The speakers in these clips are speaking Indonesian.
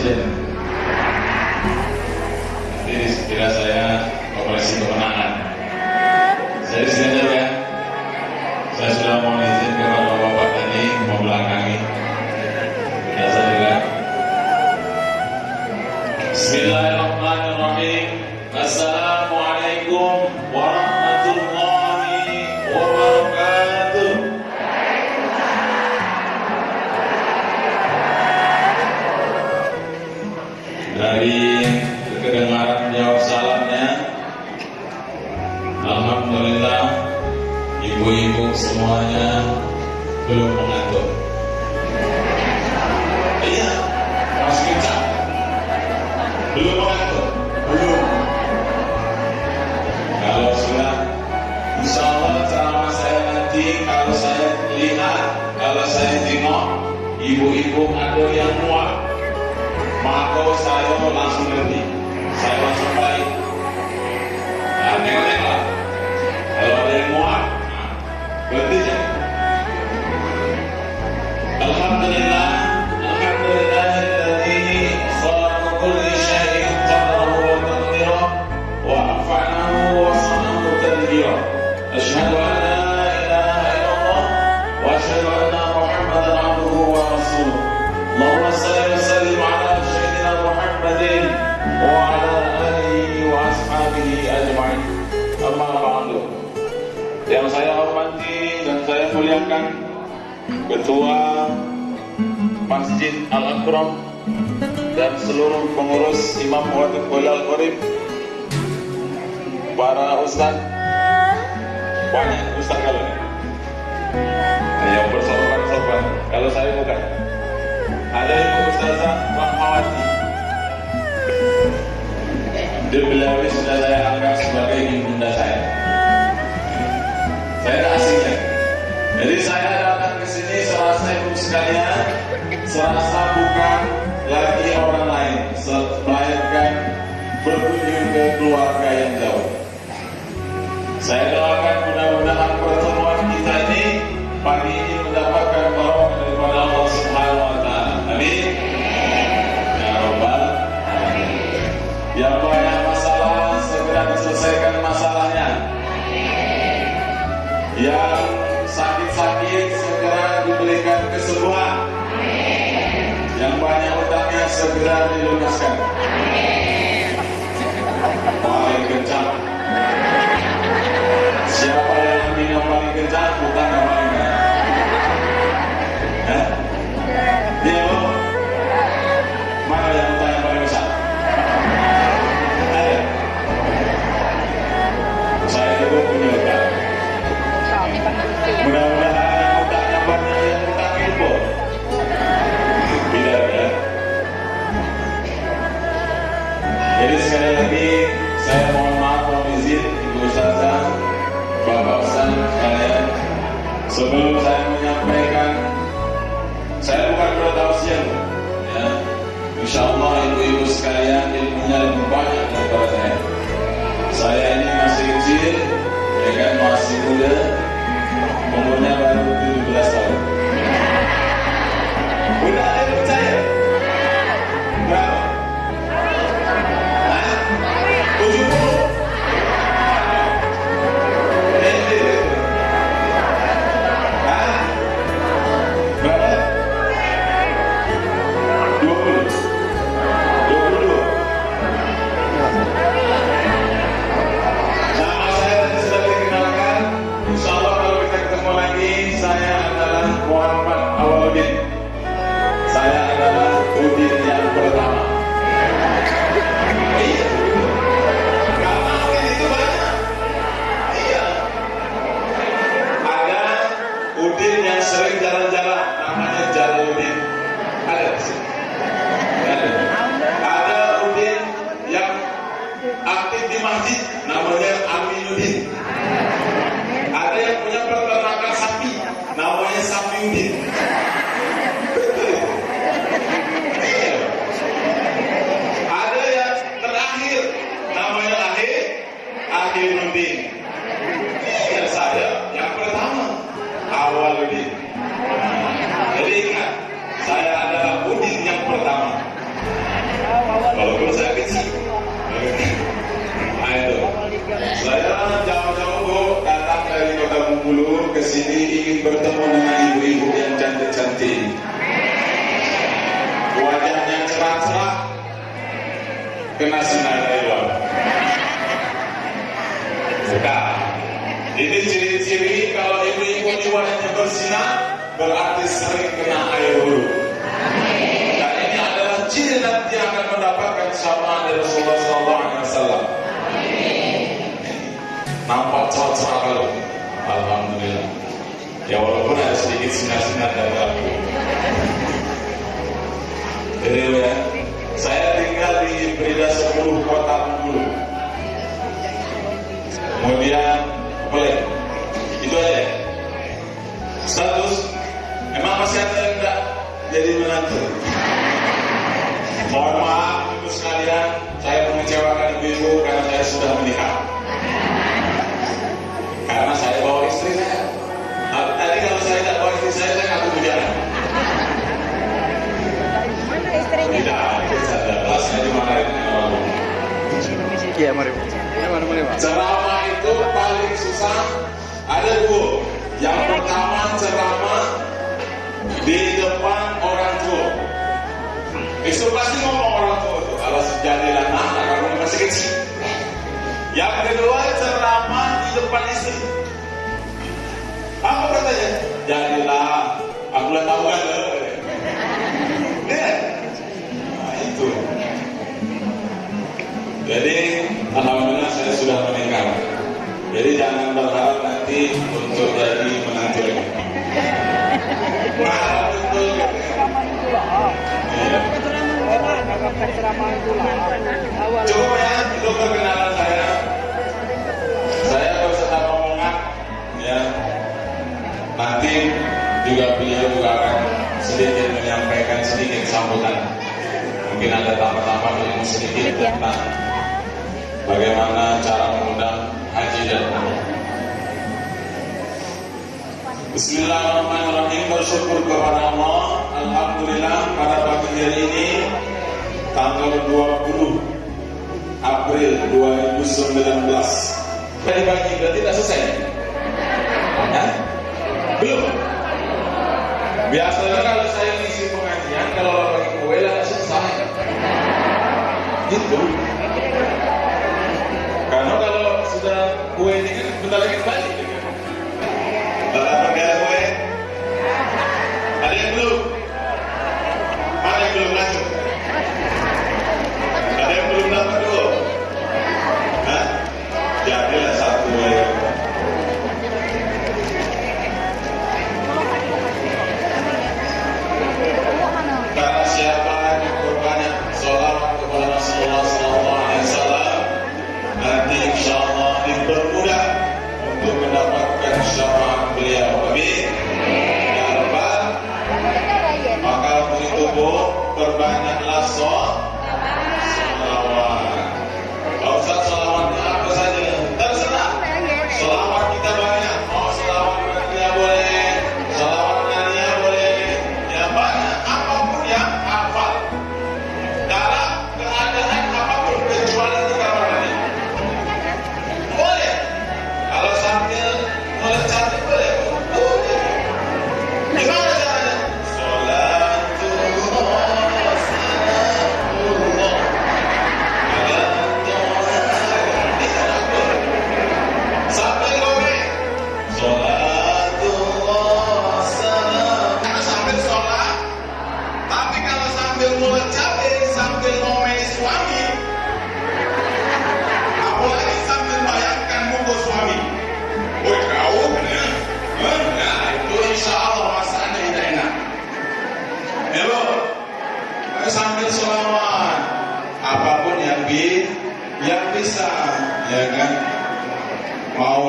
Muslim memuliakan Ketua Masjid Al-Akram dan seluruh pengurus Imam Wadud Walal Qorib para ustaz banyak ustaz kalau ini yang bersopan-sopan kalau saya bukan. Ada yang ustazah Mahmawati dia beliau sudah saya anggap sebagai ibunda saya. Saya tak asing ya jadi saya datang ke sini serasa ibu sekalian, serasa bukan lagi orang lain, melainkan berkunjung ke keluarga yang jauh. Saya doakan mudah-mudahan pertemuan kita ini pagi ini mendapatkan barokah daripada Allah Subhanahu Wa Taala. Amin. Ya Robbal. Ya yang banyak masalah segera diselesaikan masalahnya. Yang semua. Amin. Yang banyak utangnya segera dilunaskan. Amin. Paling kencang. Siapa yang minum paling kencang? Insya Allah ibu-ibu sekalian ilmunya lebih banyak daripada saya. Saya ini masih kecil, ya kan masih muda, umurnya baru Sudah. Ini ciri-ciri kalau ibu-ibu ini wajahnya bersinar, berarti sering kena air wudhu. Dan ini adalah ciri nanti akan mendapatkan syafaat dari Rasulullah SAW. Nampak cerah-cerah kalau. Alhamdulillah. Ya walaupun ada sedikit sinar-sinar dari aku. Jadi ya, saya tinggal di Prida 10 kota dulu. Kemudian boleh itu aja. Status emang masih ada yang enggak jadi menantu. Mohon maaf ibu sekalian, saya mengecewakan ibu-ibu karena saya sudah menikah. Karena saya bawa istri saya. Tapi tadi kalau saya tidak bawa istri saya, saya berbicara. Mana istrinya? Tidak, saya jelas saya dimarahin orang. Iya, mari. Ceramah itu paling susah ada dua. Yang pertama ceramah di depan orang tua. Itu pasti ngomong orang tua itu. Kalau sejadilah anak, kamu masih kecil. Yang kedua ceramah di depan istri. Apa katanya? Jadilah, aku lah tahu kan. Lihat. Jadi alhamdulillah saya sudah menikah. Jadi jangan berharap nanti untuk jadi menantu lagi. Mahal betul. Cukup ya itu perkenalan saya. Saya berserta rombongan ya. Nanti juga beliau juga akan sedikit menyampaikan sedikit sambutan. Mungkin ada tambah-tambah ilmu sedikit tentang bagaimana cara mengundang haji dan umroh. Bismillahirrahmanirrahim. Bersyukur kepada Allah. Alhamdulillah pada pagi hari ini Tanggal 20 April 2019 Tadi pagi berarti tidak selesai? Hah? Belum? Biasanya kalau saya ngisi pengajian Kalau bagi kue lah selesai. Gitu Karena kalau kue ini kan bentar lagi balik Bapak pakai kue Ada yang belum? Mana yang belum masuk?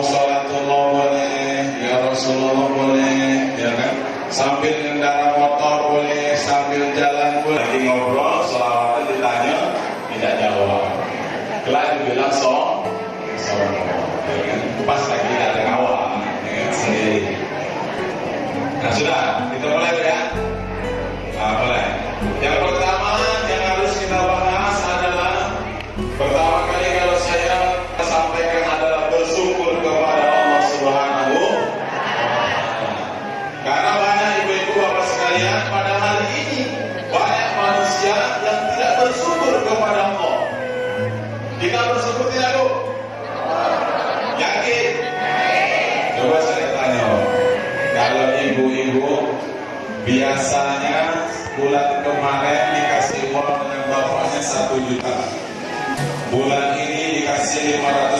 Mau sholatullah boleh, ya Rasulullah boleh, ya kan? Sambil ngendara motor boleh, sambil jalan boleh. juta. Bulan ini dikasih 500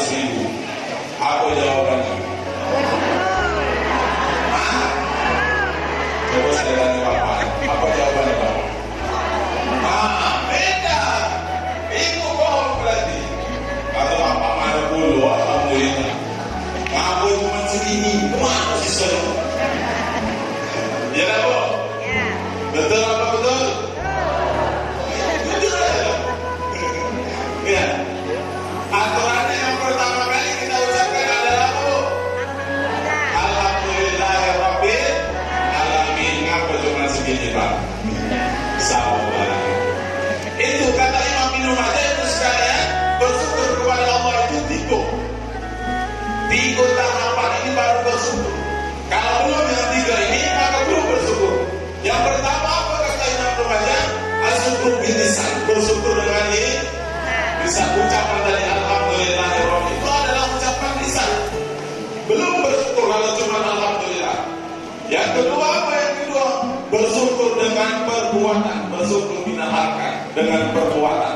dengan perbuatan.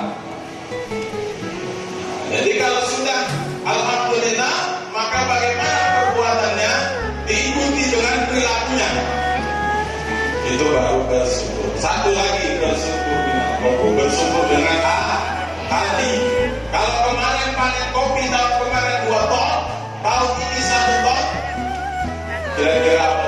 Jadi kalau sudah alhamdulillah, maka bagaimana perbuatannya diikuti dengan perilakunya. Itu baru bersyukur. Satu lagi bersyukur dengan bersyukur dengan hati. Kalau kemarin panen kopi, tahun kemarin dua ton, tahun ini satu ton, kira-kira apa?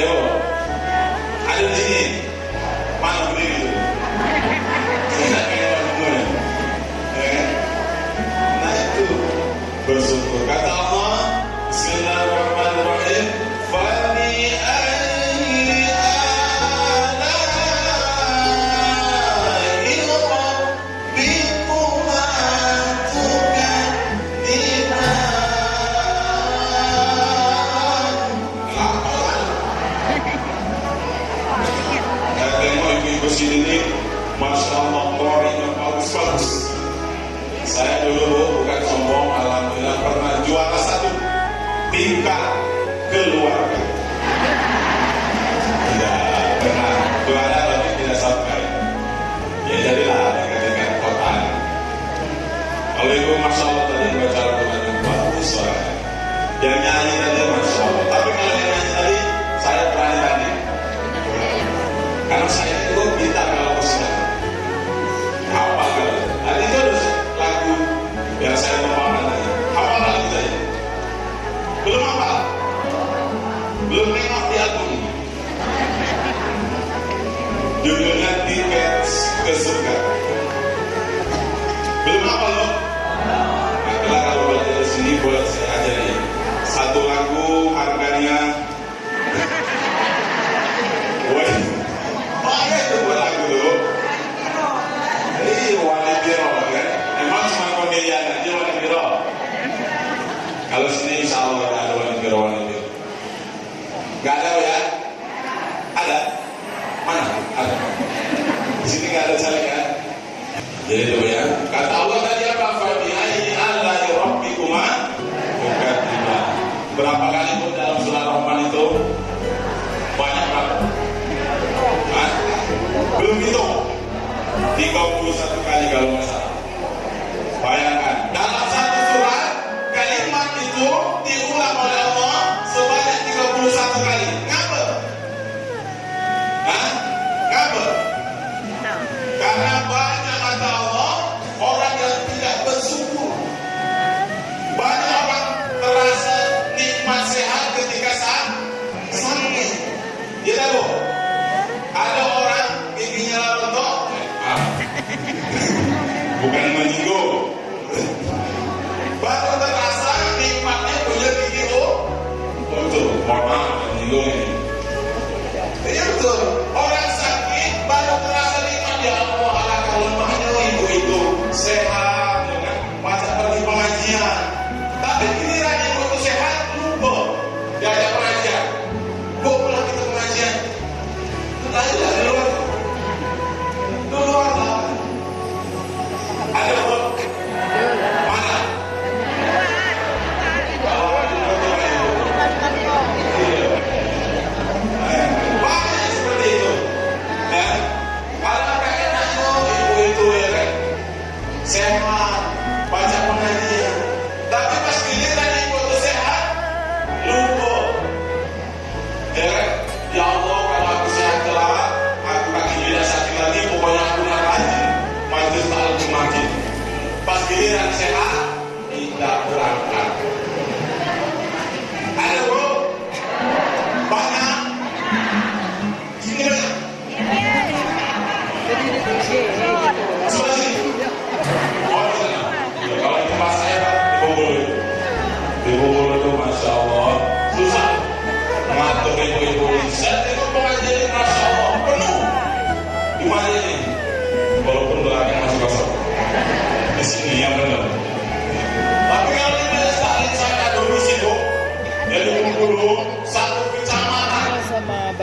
되어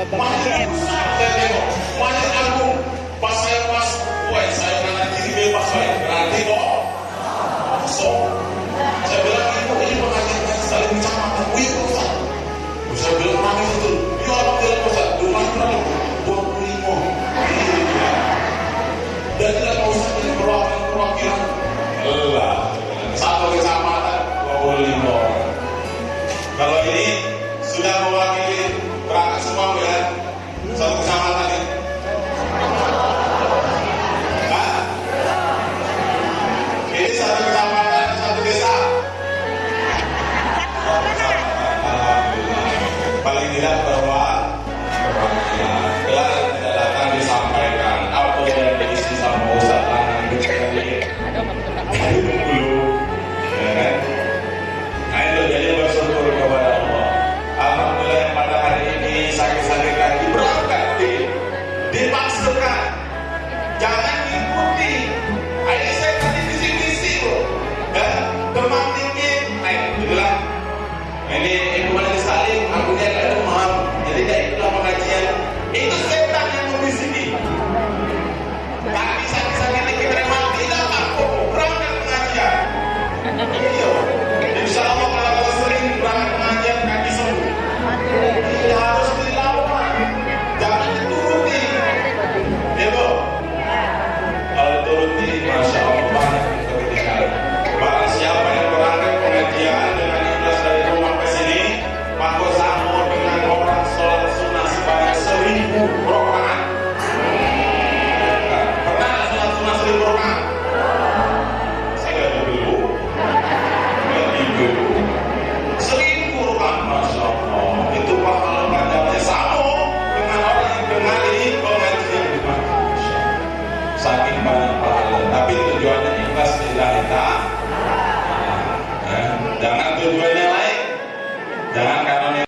Babang Masjid ini sakit-sakit